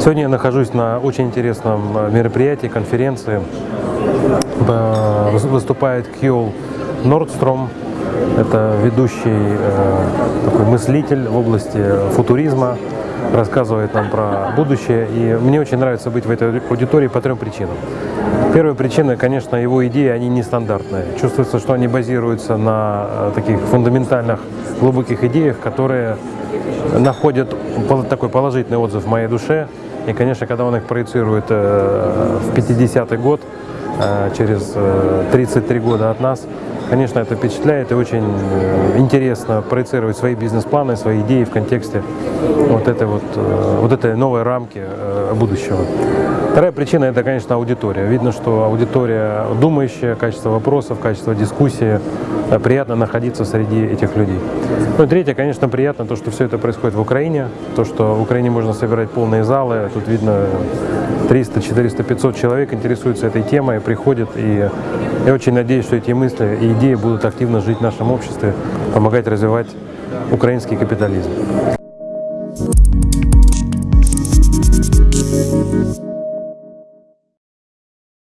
Сегодня я нахожусь на очень интересном э, мероприятии, конференции. Выступает Кьол Нордстром. Это ведущий э, такой мыслитель в области футуризма, рассказывает нам про будущее. И мне очень нравится быть в этой аудитории по трем причинам. Первая причина, конечно, его идеи, они нестандартные. Чувствуется, что они базируются на э, таких фундаментальных, глубоких идеях, которые находят такой положительный отзыв в моей душе. И, конечно, когда он их проецирует э, в 50-й год, э, через э, 33 года от нас, конечно, это впечатляет и очень э, интересно проецировать свои бизнес-планы, свои идеи в контексте вот этой вот, э, вот этой новой рамки э, будущего. Вторая причина – это, конечно, аудитория. Видно, что аудитория думающая, качество вопросов, качество дискуссии. Э, Приятно находиться среди этих людей. Ну и третье, конечно, приятно то, что все это происходит в Украине, то, что в Украине можно собирать полные залы. Тут видно 300, 400, 500 человек интересуются этой темой, приходят. И я очень надеюсь, что эти мысли и идеи будут активно жить в нашем обществе, помогать развивать украинский капитализм.